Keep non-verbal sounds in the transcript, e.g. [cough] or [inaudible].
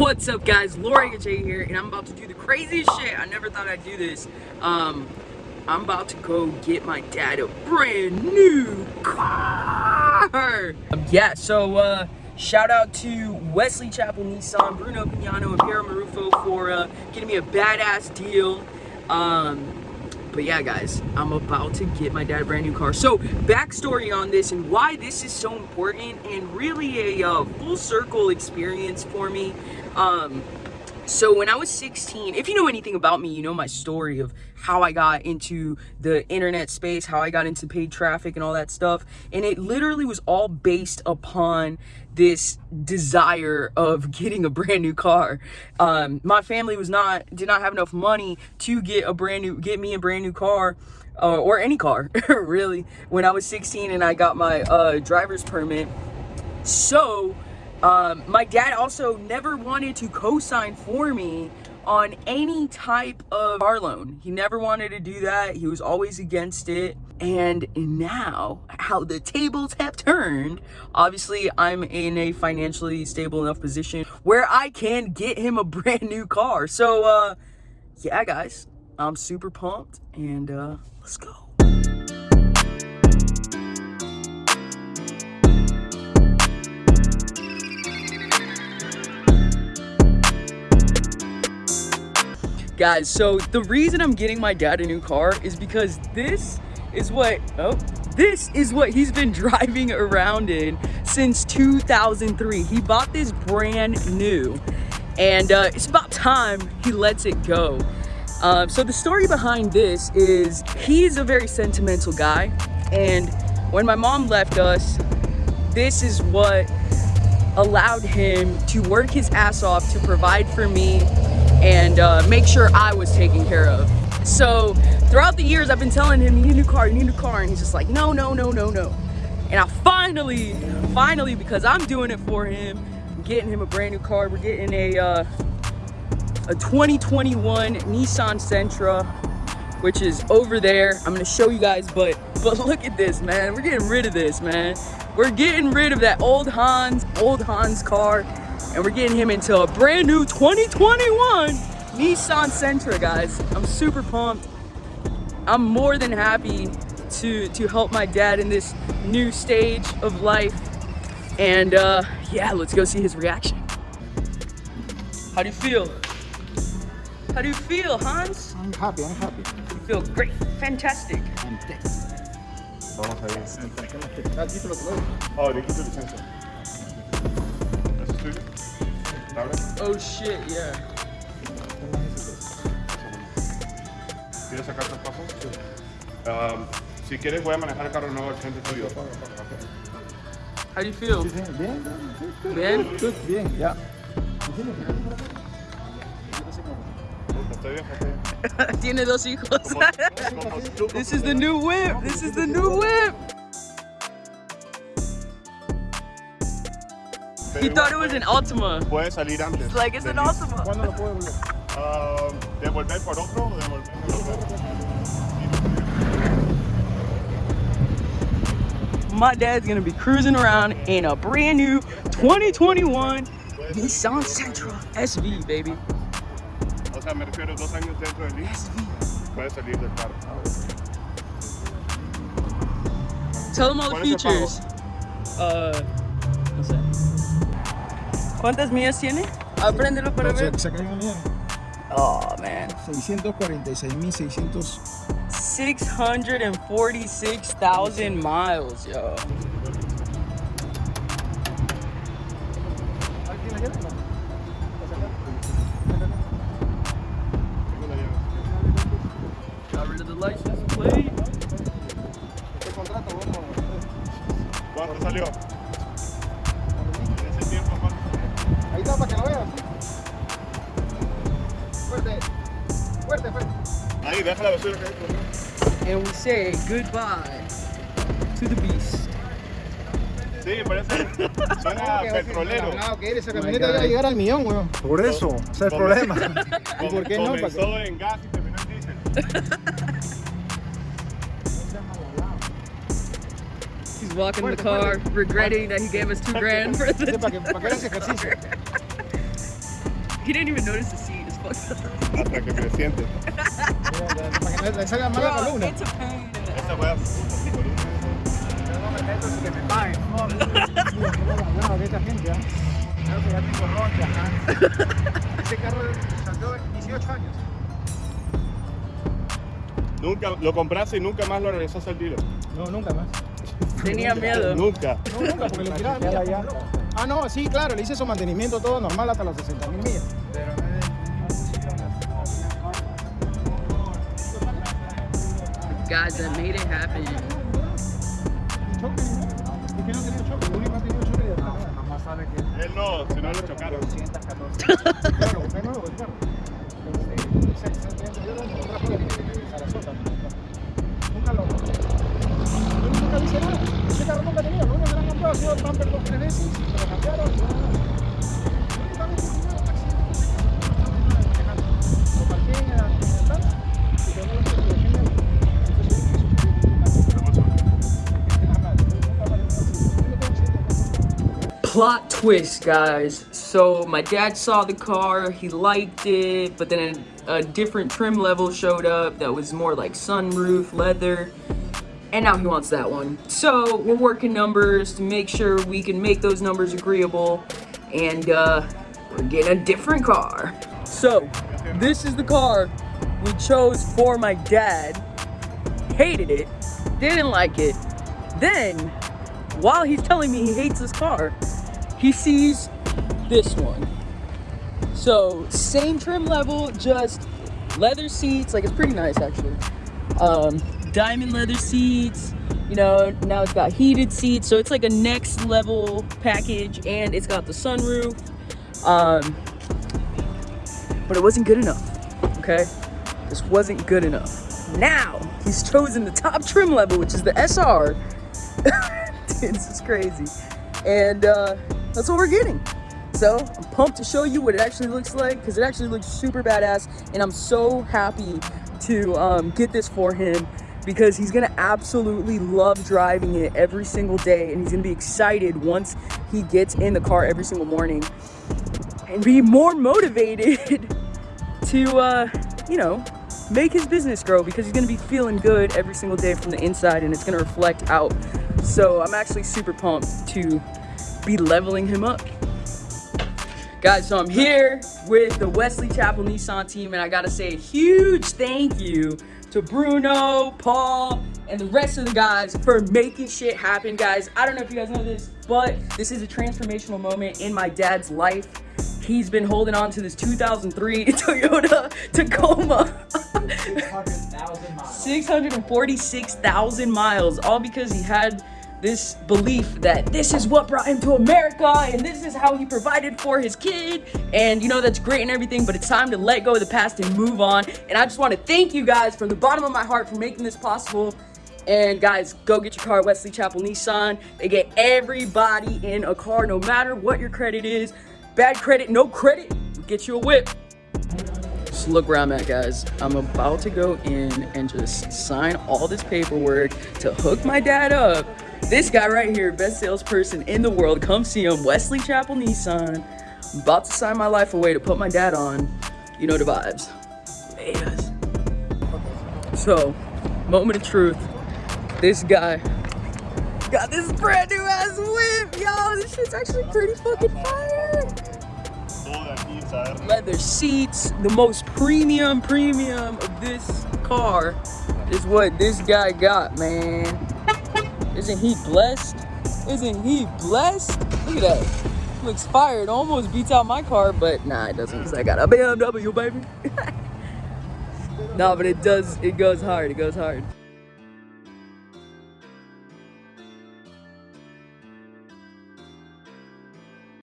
What's up guys, Lori J here, and I'm about to do the craziest shit. I never thought I'd do this. Um, I'm about to go get my dad a brand new car. Um, yeah, so uh, shout out to Wesley Chapel Nissan, Bruno Pignano, and Piero Marufo for uh, getting me a badass deal. Um, but yeah, guys, I'm about to get my dad a brand new car. So, backstory on this and why this is so important and really a uh, full circle experience for me. Um, so when I was 16, if you know anything about me, you know my story of how I got into the internet space, how I got into paid traffic and all that stuff. And it literally was all based upon this desire of [laughs] getting a brand new car. Um, my family was not, did not have enough money to get a brand new, get me a brand new car. Uh, or any car, [laughs] really, when I was 16 and I got my uh, driver's permit. So, um, my dad also never wanted to co-sign for me on any type of car loan. He never wanted to do that. He was always against it. And now, how the tables have turned, obviously I'm in a financially stable enough position where I can get him a [laughs] brand new car. So, uh, yeah, guys, I'm super pumped and uh, let's go. Guys, so the reason I'm getting my dad a new car is because this is what, oh, this is what he's been [laughs] driving around in since 2003. He bought this brand new and uh, it's about time he lets it go. Um, so the story behind this is he's a very sentimental guy and when my mom left us, this is what allowed him to work his ass off to provide for me and uh, make sure I was taken care of. So throughout the years, I've been telling him, you need a new car, you need a new car. And he's just like, no, no, no, no, no. And I finally, finally, because I'm doing it for him, I'm getting him a brand new car. We're getting a, uh, a 2021 Nissan Sentra, which is over there. I'm gonna show you guys, but, but look at this, man. We're getting rid of this, man. We're getting rid of that old Hans, old Hans car and we're getting him into a brand new 2021 Nissan Sentra, guys. I'm super pumped. I'm more than happy to, to help my dad in this new stage of life. And uh, yeah, let's go see his reaction. How do you feel? How do you feel, Hans? I'm happy, I'm happy. You feel great, fantastic. Vamos a ver. Oh, le quito licencia. ¿Eso Oh shit, yeah. ¿Quieres sacarte el paso? Sí. Um, si quieres voy a manejar el carro nuevo al frente tuyo. How do you feel? Bien, bien, bien. Bien? Good, bien, ya. [laughs] Tiene dos hijos. Como- como tú, [laughs] This is the new whip. This is the new whip. He thought it was an Altima. Puede salir antes. It's like it's an Altima. ¿Cuándo lo puedo volver? Um, ¿Devolver por otro devolver por? My dad's gonna be cruising around in a brand new 2021 Nissan Sentra SV, baby. O sea, me refiero dos años dentro del lease. Puede salir del carro. Tell them all the ¿Cuál es el pago? features. Uh, no sé. ¿Cuántas millas tiene? Apréndelo para ver. Se, se cayó bien. Oh man. 646.600. 646,000 miles, yo. License plate. Este contrato, vamos. ¿Cuánto salió? Ahí está para que lo veas. Fuerte. Fuerte, fuerte. Ahí, deja la basura que hay por. And we say goodbye to the beast. Sí, parece. Suena petrolero. Ah, ok, esa camioneta God. va a llegar al millón, weón. Por eso, ese es el problema. [laughs] ¿Y por qué no? Comenzó en gas y terminó en diésel. He's walking the car, regretting that he gave us two grand for the. ejercicio. He didn't even notice the seat. It's fucked up. Hasta que me siente. Para que le salga mal la Bro, columna. it's a pain in the Esa wea. [laughs] No me meto sin que me paguen. No, no, no, de esta gente, ¿ah? Creo que ya tengo roncha, ajá. Ese carro salió 18 años. Nunca lo compraste y nunca más lo regresaste al dealer. No, nunca más. Tenía miedo. Nunca. No, porque tiraba. Ah, no, sí, claro, le hice su mantenimiento todo normal hasta los 60 mil millas. Pero Guys, I made it happen. choque, ¿y qué no tenía choque? Lo único que ha tenido choque de atrás. Jamás sabe que Él no, si no lo chocaron. 214. Claro, usted nuevo el carro. Plot twist, guys. So my dad saw the car, he liked it, but then a different trim level showed up that was more like sunroof, leather, and now he wants that one. So we're working numbers to make sure we can make those numbers agreeable, and uh, we're getting a different car. So this is the car we chose for my dad. Hated it, didn't like it. Then while he's telling me he hates this car, he sees this one. So same trim level, just leather seats, like it's pretty nice actually. Um, diamond leather seats, you know, now it's got heated seats, so it's like a next level package and it's got the sunroof. Um, but it wasn't good enough, okay? This wasn't good enough. Now, he's chosen the top trim level, which is the SR. [laughs] This is crazy. And uh, that's what we're getting. So I'm pumped to show you what it actually looks like because it actually looks super badass. And I'm so happy to um, get this for him because he's gonna absolutely love driving it every single day. And he's gonna be excited once he gets in the car every single morning and be more motivated [laughs] to, uh, you know, make his business grow because he's gonna be feeling good every single day from the inside and it's gonna reflect out. So I'm actually super pumped to be leveling him up. Guys, so I'm here with the Wesley Chapel Nissan team and I gotta say a huge thank you to Bruno, Paul, and the rest of the guys for making shit happen, guys. I don't know if you guys know this, but this is a transformational moment in my dad's life. He's been holding on to this 2003 [laughs] Toyota Tacoma. [laughs] 646,000 miles, all because he had this belief that this is what brought him to America and this is how he provided for his kid. And you know, that's great and everything, but it's time to let go of the past and move on. And I just want to thank you guys from the bottom of my heart for making this possible. And guys, go get your car at Wesley Chapel Nissan. They get everybody in a car, no matter what your credit is. Bad credit, no credit, get you a whip. Just look where I'm at, guys. I'm about to go in and just sign all this paperwork to hook my dad up. This guy right here, best salesperson in the world. Come see him, Wesley Chapel Nissan. I'm about to sign my life away to put my dad on. You know the vibes. Vegas. So, moment of truth. This guy got this brand new ass whip. Yo, this shit's actually pretty fucking fire leather seats. The most premium, premium of this car is what this guy got, man. Isn't he blessed? Isn't he blessed? Look at that. Looks fire. It almost beats out my car, but nah, it doesn't because I got a BMW, baby. [laughs] nah, but it does. It goes hard. It goes hard.